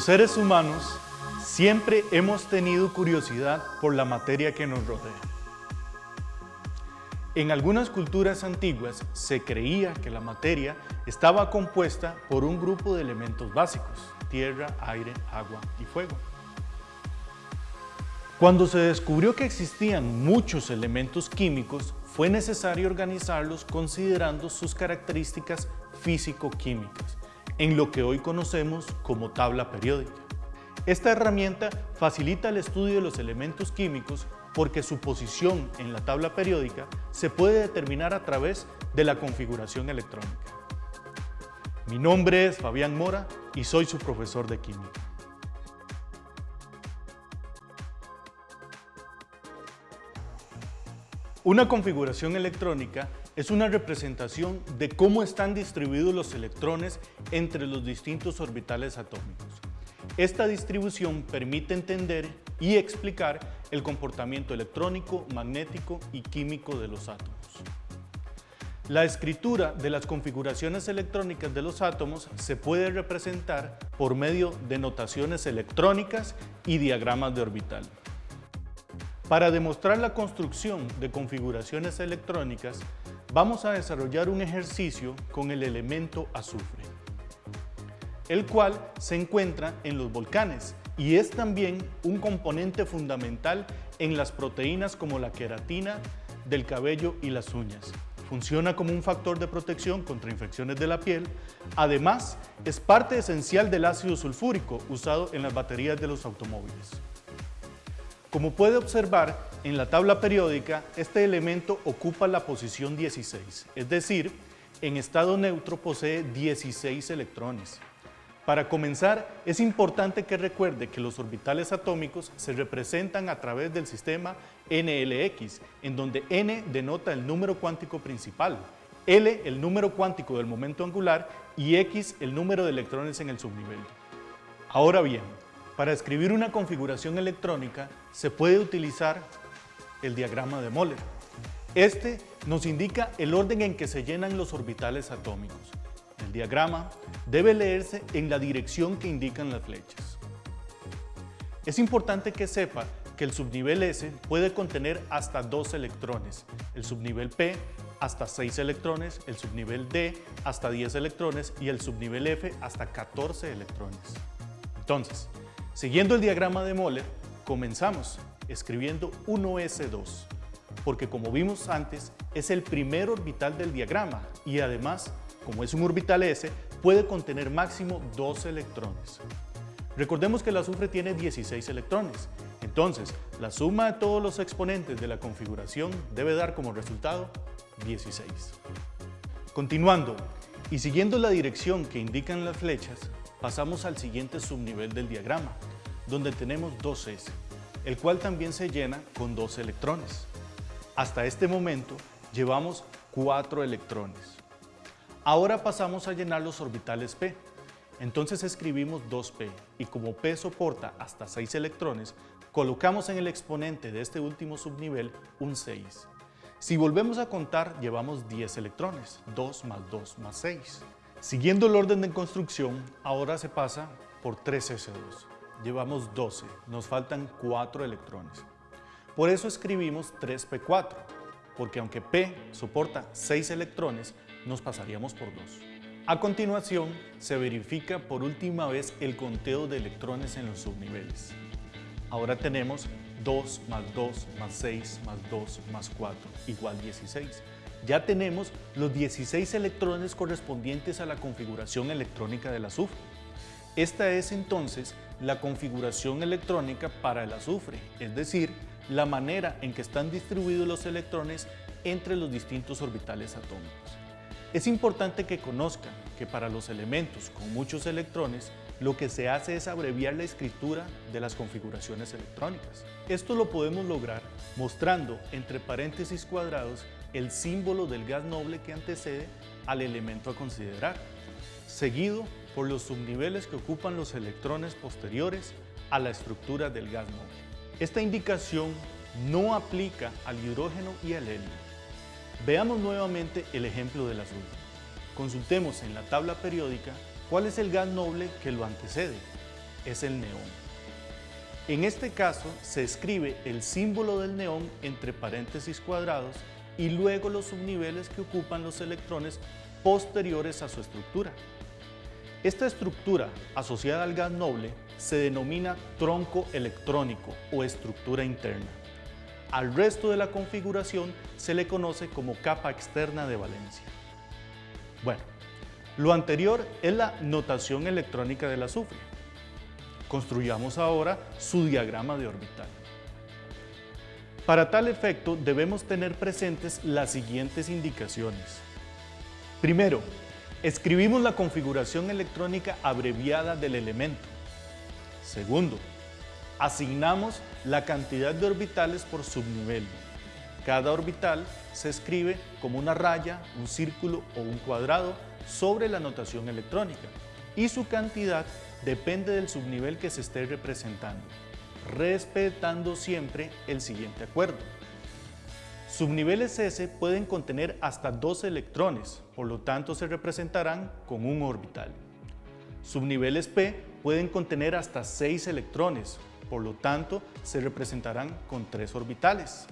Los seres humanos siempre hemos tenido curiosidad por la materia que nos rodea. En algunas culturas antiguas se creía que la materia estaba compuesta por un grupo de elementos básicos, tierra, aire, agua y fuego. Cuando se descubrió que existían muchos elementos químicos, fue necesario organizarlos considerando sus características físico-químicas, en lo que hoy conocemos como tabla periódica. Esta herramienta facilita el estudio de los elementos químicos porque su posición en la tabla periódica se puede determinar a través de la configuración electrónica. Mi nombre es Fabián Mora y soy su profesor de química. Una configuración electrónica es una representación de cómo están distribuidos los electrones entre los distintos orbitales atómicos. Esta distribución permite entender y explicar el comportamiento electrónico, magnético y químico de los átomos. La escritura de las configuraciones electrónicas de los átomos se puede representar por medio de notaciones electrónicas y diagramas de orbital. Para demostrar la construcción de configuraciones electrónicas, vamos a desarrollar un ejercicio con el elemento azufre, el cual se encuentra en los volcanes y es también un componente fundamental en las proteínas como la queratina del cabello y las uñas. Funciona como un factor de protección contra infecciones de la piel. Además, es parte esencial del ácido sulfúrico usado en las baterías de los automóviles. Como puede observar, en la tabla periódica, este elemento ocupa la posición 16, es decir, en estado neutro posee 16 electrones. Para comenzar, es importante que recuerde que los orbitales atómicos se representan a través del sistema NLX, en donde N denota el número cuántico principal, L el número cuántico del momento angular y X el número de electrones en el subnivel. Ahora bien, para escribir una configuración electrónica se puede utilizar el diagrama de Moller. Este nos indica el orden en que se llenan los orbitales atómicos. El diagrama debe leerse en la dirección que indican las flechas. Es importante que sepa que el subnivel S puede contener hasta 2 electrones, el subnivel P hasta 6 electrones, el subnivel D hasta 10 electrones y el subnivel F hasta 14 electrones. Entonces, Siguiendo el diagrama de Moller, comenzamos escribiendo 1s2, porque como vimos antes, es el primer orbital del diagrama y además, como es un orbital S, puede contener máximo 2 electrones. Recordemos que el azufre tiene 16 electrones, entonces la suma de todos los exponentes de la configuración debe dar como resultado 16. Continuando y siguiendo la dirección que indican las flechas, pasamos al siguiente subnivel del diagrama, donde tenemos 2s, el cual también se llena con dos electrones. Hasta este momento llevamos 4 electrones. Ahora pasamos a llenar los orbitales p. Entonces escribimos 2p y como p soporta hasta 6 electrones, colocamos en el exponente de este último subnivel un 6. Si volvemos a contar, llevamos 10 electrones, 2 más 2 más 6. Siguiendo el orden de construcción, ahora se pasa por 3s2. Llevamos 12, nos faltan 4 electrones. Por eso escribimos 3p4, porque aunque p soporta 6 electrones, nos pasaríamos por 2. A continuación, se verifica por última vez el conteo de electrones en los subniveles. Ahora tenemos 2 más 2 más 6 más 2 más 4 igual 16 ya tenemos los 16 electrones correspondientes a la configuración electrónica del azufre. Esta es entonces la configuración electrónica para el azufre, es decir, la manera en que están distribuidos los electrones entre los distintos orbitales atómicos. Es importante que conozcan que para los elementos con muchos electrones, lo que se hace es abreviar la escritura de las configuraciones electrónicas. Esto lo podemos lograr mostrando entre paréntesis cuadrados el símbolo del gas noble que antecede al elemento a considerar, seguido por los subniveles que ocupan los electrones posteriores a la estructura del gas noble. Esta indicación no aplica al hidrógeno y al helio. Veamos nuevamente el ejemplo del azul. Consultemos en la tabla periódica cuál es el gas noble que lo antecede. es el neón. En este caso se escribe el símbolo del neón entre paréntesis cuadrados y luego los subniveles que ocupan los electrones posteriores a su estructura. Esta estructura asociada al gas noble se denomina tronco electrónico o estructura interna. Al resto de la configuración se le conoce como capa externa de valencia. Bueno, lo anterior es la notación electrónica del azufre. Construyamos ahora su diagrama de orbital. Para tal efecto debemos tener presentes las siguientes indicaciones. Primero, escribimos la configuración electrónica abreviada del elemento. Segundo, asignamos la cantidad de orbitales por subnivel. Cada orbital se escribe como una raya, un círculo o un cuadrado sobre la notación electrónica y su cantidad depende del subnivel que se esté representando, respetando siempre el siguiente acuerdo. Subniveles S pueden contener hasta dos electrones, por lo tanto se representarán con un orbital. Subniveles P pueden contener hasta 6 electrones, por lo tanto se representarán con tres orbitales.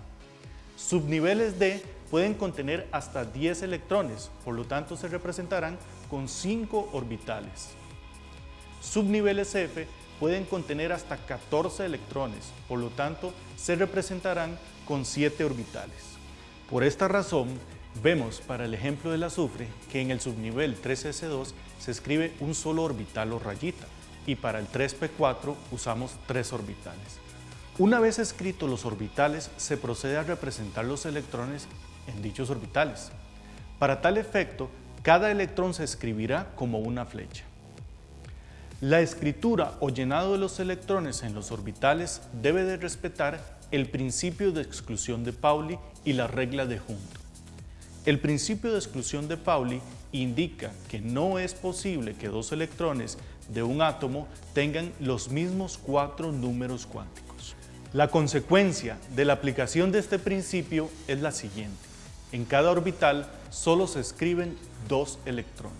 Subniveles D pueden contener hasta 10 electrones, por lo tanto se representarán con 5 orbitales. Subniveles F pueden contener hasta 14 electrones, por lo tanto se representarán con 7 orbitales. Por esta razón, vemos para el ejemplo del azufre que en el subnivel 3s2 se escribe un solo orbital o rayita y para el 3p4 usamos tres orbitales. Una vez escritos los orbitales, se procede a representar los electrones en dichos orbitales. Para tal efecto, cada electrón se escribirá como una flecha. La escritura o llenado de los electrones en los orbitales debe de respetar el principio de exclusión de Pauli y la regla de Hund. El principio de exclusión de Pauli indica que no es posible que dos electrones de un átomo tengan los mismos cuatro números cuánticos. La consecuencia de la aplicación de este principio es la siguiente. En cada orbital solo se escriben dos electrones.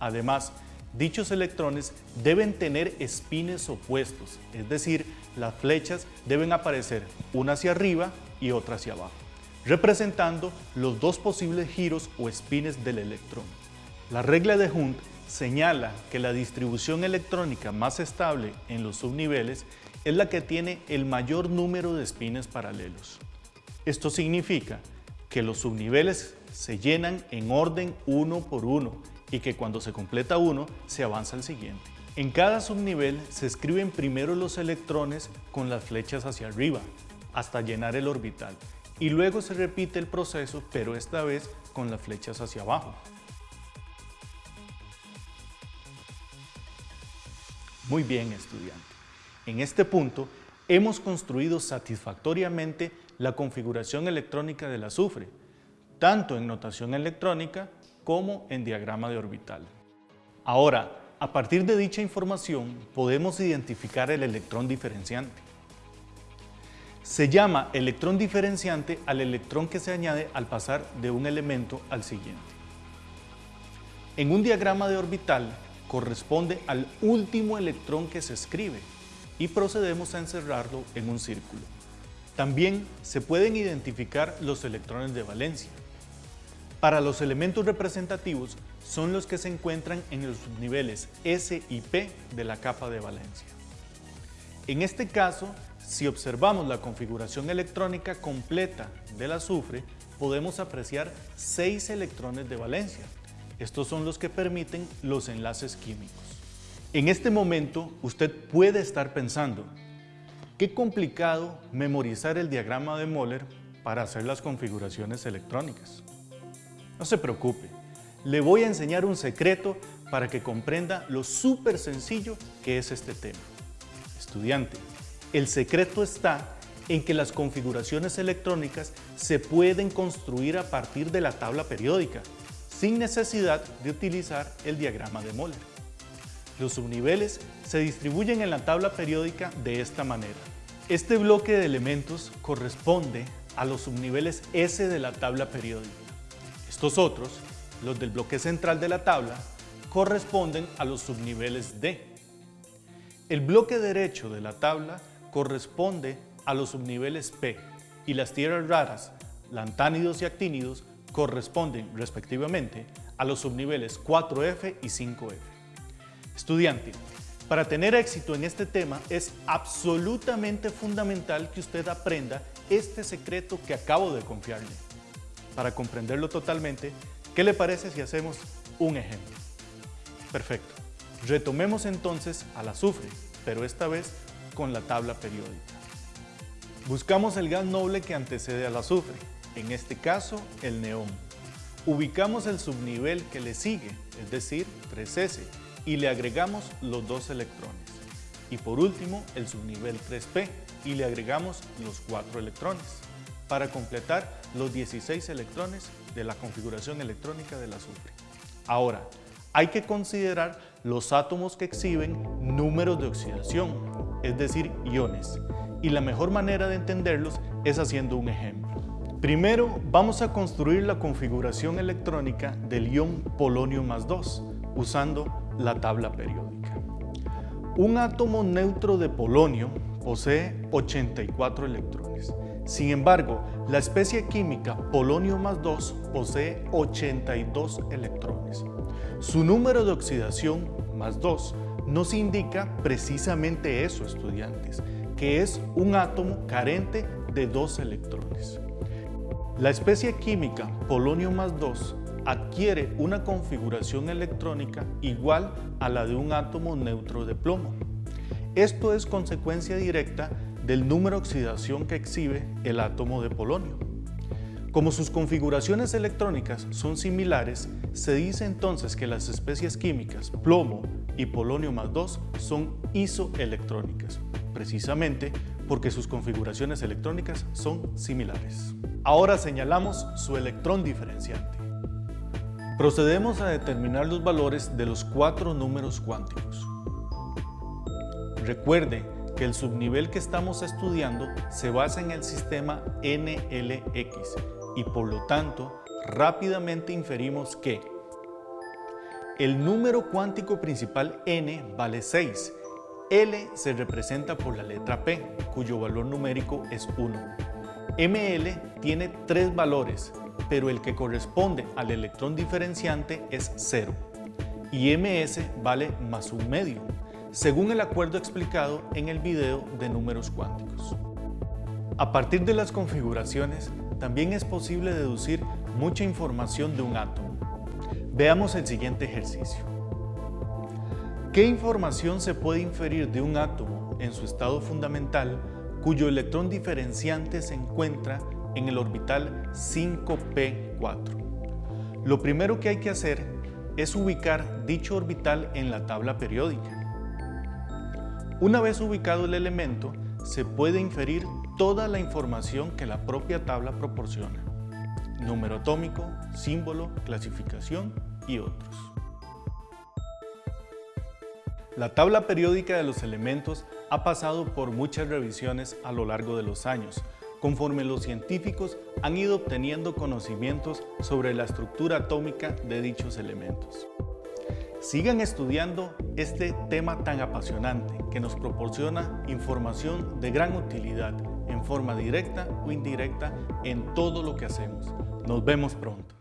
Además, dichos electrones deben tener espines opuestos, es decir, las flechas deben aparecer una hacia arriba y otra hacia abajo, representando los dos posibles giros o espines del electrón. La regla de Hund señala que la distribución electrónica más estable en los subniveles es la que tiene el mayor número de espines paralelos. Esto significa que los subniveles se llenan en orden uno por uno y que cuando se completa uno se avanza al siguiente. En cada subnivel se escriben primero los electrones con las flechas hacia arriba, hasta llenar el orbital, y luego se repite el proceso, pero esta vez con las flechas hacia abajo. Muy bien, estudiante. En este punto, hemos construido satisfactoriamente la configuración electrónica del azufre, tanto en notación electrónica como en diagrama de orbital. Ahora, a partir de dicha información podemos identificar el electrón diferenciante. Se llama electrón diferenciante al electrón que se añade al pasar de un elemento al siguiente. En un diagrama de orbital corresponde al último electrón que se escribe y procedemos a encerrarlo en un círculo. También se pueden identificar los electrones de valencia. Para los elementos representativos son los que se encuentran en los subniveles S y P de la capa de valencia. En este caso, si observamos la configuración electrónica completa del azufre, podemos apreciar seis electrones de valencia. Estos son los que permiten los enlaces químicos. En este momento, usted puede estar pensando, qué complicado memorizar el diagrama de Moller para hacer las configuraciones electrónicas. No se preocupe, le voy a enseñar un secreto para que comprenda lo súper sencillo que es este tema. Estudiante, el secreto está en que las configuraciones electrónicas se pueden construir a partir de la tabla periódica, sin necesidad de utilizar el diagrama de Moller. Los subniveles se distribuyen en la tabla periódica de esta manera. Este bloque de elementos corresponde a los subniveles S de la tabla periódica. Estos otros, los del bloque central de la tabla, corresponden a los subniveles D. El bloque derecho de la tabla corresponde a los subniveles P y las tierras raras, lantánidos y actínidos, corresponden respectivamente a los subniveles 4F y 5F. Estudiante, para tener éxito en este tema es absolutamente fundamental que usted aprenda este secreto que acabo de confiarle. Para comprenderlo totalmente, ¿qué le parece si hacemos un ejemplo? Perfecto. Retomemos entonces al azufre, pero esta vez con la tabla periódica. Buscamos el gas noble que antecede al azufre, en este caso el neón. Ubicamos el subnivel que le sigue, es decir, 3S, y le agregamos los dos electrones. Y por último, el subnivel 3P, y le agregamos los cuatro electrones, para completar los 16 electrones de la configuración electrónica del azufre. Ahora, hay que considerar los átomos que exhiben números de oxidación, es decir, iones, y la mejor manera de entenderlos es haciendo un ejemplo. Primero, vamos a construir la configuración electrónica del ion polonio más 2, usando la tabla periódica. Un átomo neutro de polonio posee 84 electrones. Sin embargo, la especie química polonio más 2 posee 82 electrones. Su número de oxidación, más 2, nos indica precisamente eso, estudiantes, que es un átomo carente de dos electrones. La especie química polonio más 2 adquiere una configuración electrónica igual a la de un átomo neutro de plomo. Esto es consecuencia directa del número de oxidación que exhibe el átomo de polonio. Como sus configuraciones electrónicas son similares, se dice entonces que las especies químicas plomo y polonio más 2 son isoelectrónicas, precisamente porque sus configuraciones electrónicas son similares. Ahora señalamos su electrón diferenciante. Procedemos a determinar los valores de los cuatro números cuánticos. Recuerde que el subnivel que estamos estudiando se basa en el sistema NLX y por lo tanto rápidamente inferimos que el número cuántico principal n vale 6, L se representa por la letra P, cuyo valor numérico es 1. ML tiene tres valores, pero el que corresponde al electrón diferenciante es 0 y MS vale más un medio, según el acuerdo explicado en el video de números cuánticos. A partir de las configuraciones, también es posible deducir mucha información de un átomo. Veamos el siguiente ejercicio. ¿Qué información se puede inferir de un átomo en su estado fundamental cuyo electrón diferenciante se encuentra en el orbital 5p4. Lo primero que hay que hacer es ubicar dicho orbital en la tabla periódica. Una vez ubicado el elemento, se puede inferir toda la información que la propia tabla proporciona. Número atómico, símbolo, clasificación y otros. La tabla periódica de los elementos ha pasado por muchas revisiones a lo largo de los años, conforme los científicos han ido obteniendo conocimientos sobre la estructura atómica de dichos elementos. Sigan estudiando este tema tan apasionante que nos proporciona información de gran utilidad en forma directa o indirecta en todo lo que hacemos. Nos vemos pronto.